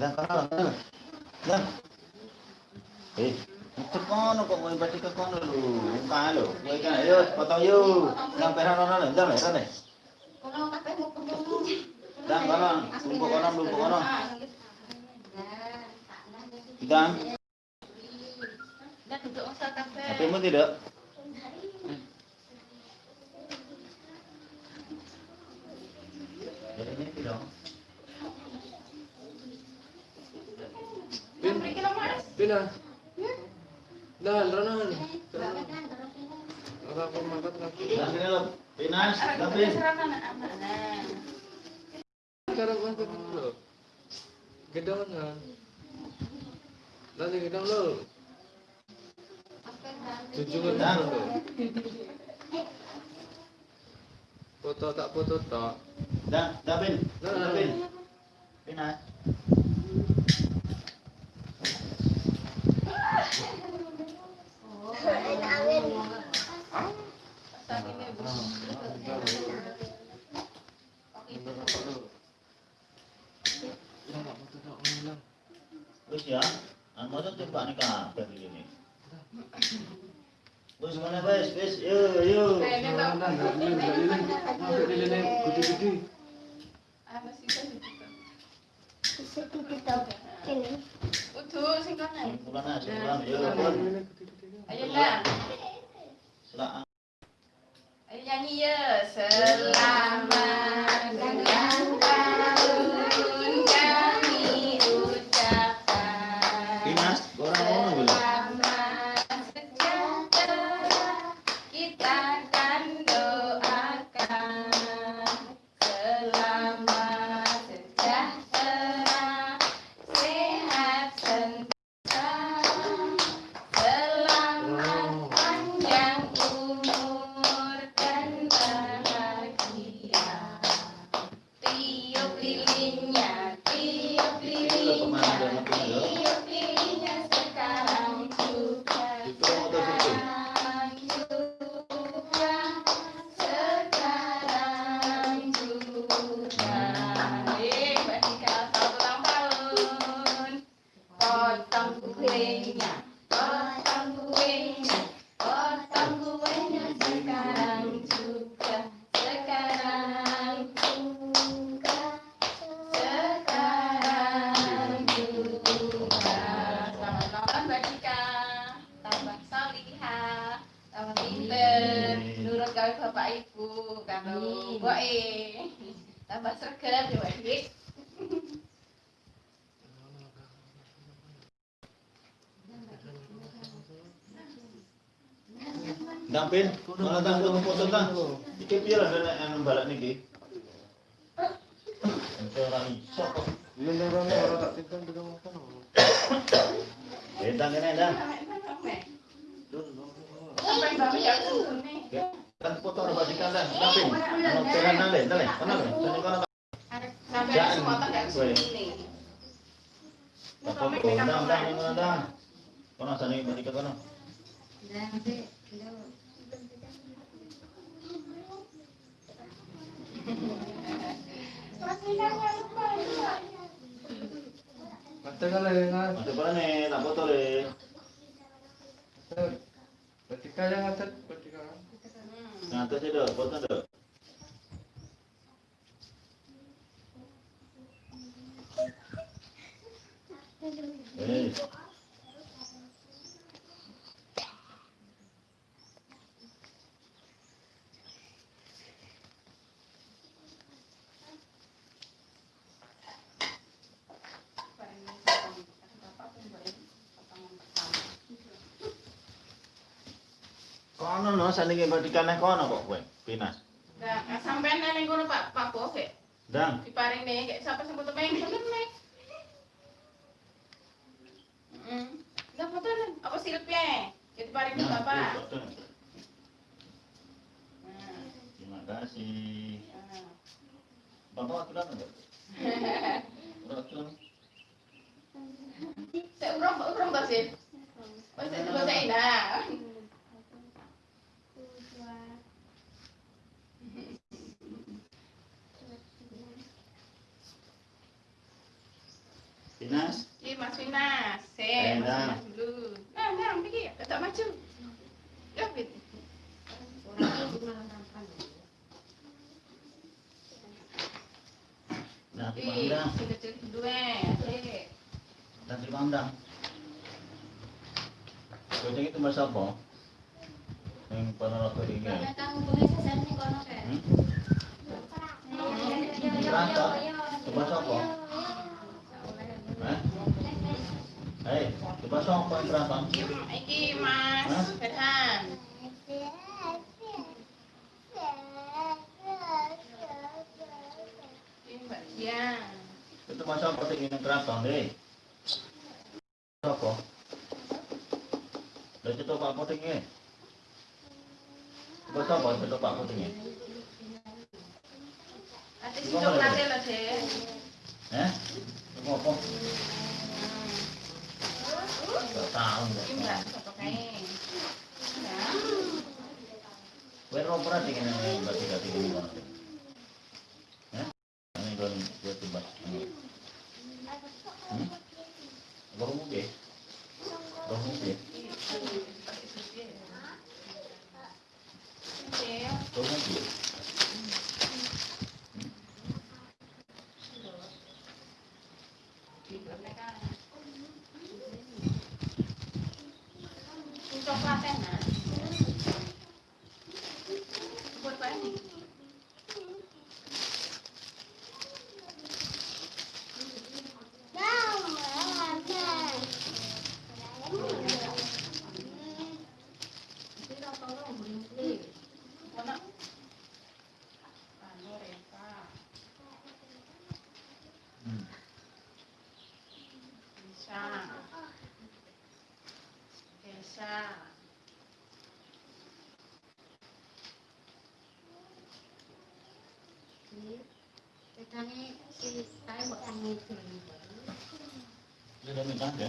Dan kono. Dan. Eh, itu kono kok mau baca ke kono. Buka. Kowe kan ayo potong yuk. Yang perah nono nih, dan ya, dan. Kono kabeh mau kono. Dan kono, lumpuk kono, lumpuk kono. Dan, Dan duduk kabeh. Tidak? Jadi ini tidak. Yang beri lo mas. Pina. Dah, ronon. Ora aku mangkat lagi. Dan sini lo, Pinas, tapi. Serangan amanah. Cara mangkat dulu. Gedong kan. Nanti gedong lo. Tunjukkan Dah. dulu. Foto tak foto tak. Dan, Dabin, Nah. Dabin. Pinas. Wis ya, an motor tembak nih kabeh ini. Wis mana wis, wis, yo yo. Udah, sing kono. Pulang aja, pulang yo. pulang. Ayo dah. Selamat. Ayo nyanyi ya. Selamat eh, tambah sergap ya. Dampin, mana tang foto tang. Iki lah nek anu balak niki? Ente ora iso. Ini orang orang tak tinggal di rumah kan. Eh, tang kene dah. Sampai bapak ya dah. Dampin. Ono peran nang le, tale. Kono le. Sane kono. Sampai Jangan. Foto undang undang kono dah. Kono sane badikan kono. Mata kali kan. Masuk kono ne, tak foto le. Ketika yang atas ketika Ngatas dah, foto dah. Kono no saniki badikan nang kono kok kowe. Pinas. Nah, sampai neneng kono Pak Pak Bos ya. Dang. Diparing nih, kayak siapa sebut main bener nih. Hmm. Nah, foto. Apa silpnya? Jadi paring nih Bapak. Nah, foto. Nah, Terima kasih. Bapak aturan enggak? Ora aturan. Saya urung, urung tak sih? Oh, saya coba saya nah. Dinas. Ih, Mas Finas. Se, Eh, Mas dah. Finas dulu. Nah, nah, pergi. Tak maju. Ya, Fit. Nah, Ih, Pangdam. si kecil. Adik. Dan si Pangdam. Kucing itu mas apa? Yang pernah rokok ini. Hmm? Rasa? Coba siapa? Eh? Hei, coba siapa yang berapa? Iki Mas Hah? Ferhan. Ini Mbak Dian. Itu mas apa sih ini keraton deh? Siapa? Udah itu pak putingnya. Coba siapa itu pak putingnya? Ate si coklatnya loh, Dek. Eh? Coba apa? Gak tahu Ini nggak. Mbak, siapa kayak? Ya. Wes ro pernah dingin ini berarti gak dingin ini banget. Ya? Ini kan gue coba. Hmm? Baru mungkin. Baru mungkin. Pakai susu ya. Oke. Baru mungkin. Di belakang kan. Ini coklatnya, Nak. Buat apa ini? Mana? Anu, Reva. Hmm. Bisa. Bisa. Dia udah minta kan? Ya,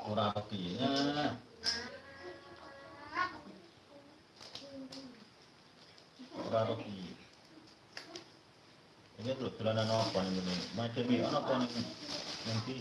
Ora rotinya. Ora roti. Ini tuh dolanan apa ini? Macam ini apa nih? Nanti.